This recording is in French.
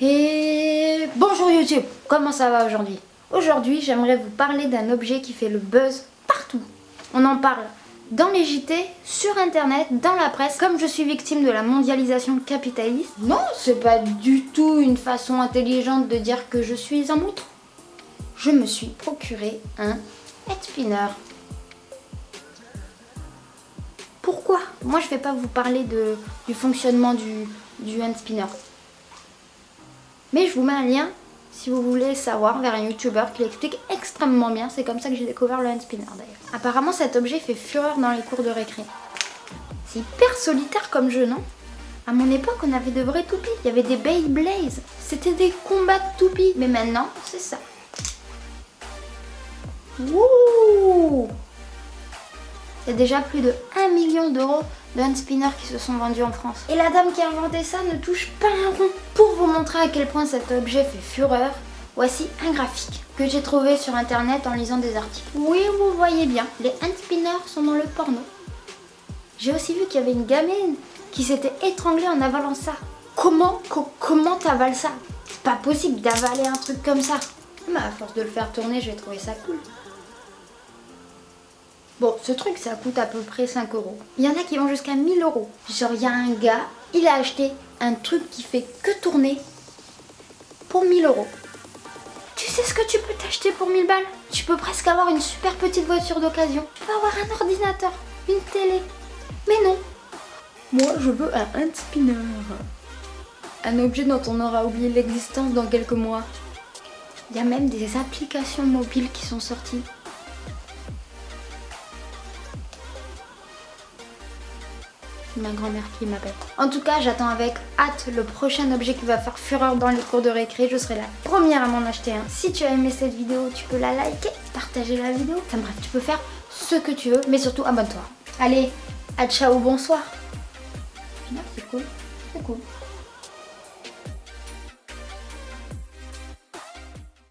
Et bonjour YouTube, comment ça va aujourd'hui? Aujourd'hui j'aimerais vous parler d'un objet qui fait le buzz partout. On en parle dans les JT, sur internet, dans la presse, comme je suis victime de la mondialisation capitaliste. Non, c'est pas du tout une façon intelligente de dire que je suis un mouton. Je me suis procuré un head spinner. Pourquoi? Moi je vais pas vous parler du fonctionnement du, du hand spinner. Mais je vous mets un lien si vous voulez savoir vers un youtubeur qui l'explique extrêmement bien. C'est comme ça que j'ai découvert le hand spinner d'ailleurs. Apparemment cet objet fait fureur dans les cours de récré. C'est hyper solitaire comme jeu, non? À mon époque, on avait de vrais toupies. Il y avait des Beyblades. C'était des combats de toupies. Mais maintenant, c'est ça. Wouh Il y a déjà plus de 1 million d'euros de hand spinner qui se sont vendus en France. Et la dame qui a inventé ça ne touche pas un rond. Pour vous montrer à quel point cet objet fait fureur, voici un graphique que j'ai trouvé sur internet en lisant des articles. Oui, vous voyez bien, les hand spinners sont dans le porno. J'ai aussi vu qu'il y avait une gamine qui s'était étranglée en avalant ça. Comment, comment t'avales ça? C'est pas possible d'avaler un truc comme ça. Mais à force de le faire tourner, je vais trouver ça cool. Bon, ce truc, ça coûte à peu près 5 euros. Il y en a qui vont jusqu'à 1000 euros. Genre, il y a un gars, il a acheté un truc qui fait que tourner pour 1000 euros. Tu sais ce que tu peux t'acheter pour 1000 balles? Tu peux presque avoir une super petite voiture d'occasion. Tu peux avoir un ordinateur, une télé. Mais non. Moi, je veux un hand spinner. Un objet dont on aura oublié l'existence dans quelques mois. Il y a même des applications mobiles qui sont sorties. Ma grand-mère qui m'appelle. En tout cas, j'attends avec hâte le prochain objet qui va faire fureur dans les cours de récré. Je serai la première à m'en acheter un. Si tu as aimé cette vidéo, tu peux la liker, partager la vidéo. Enfin bref, tu peux faire ce que tu veux, mais surtout abonne-toi. Allez, à ciao, bonsoir. C'est cool, c'est cool.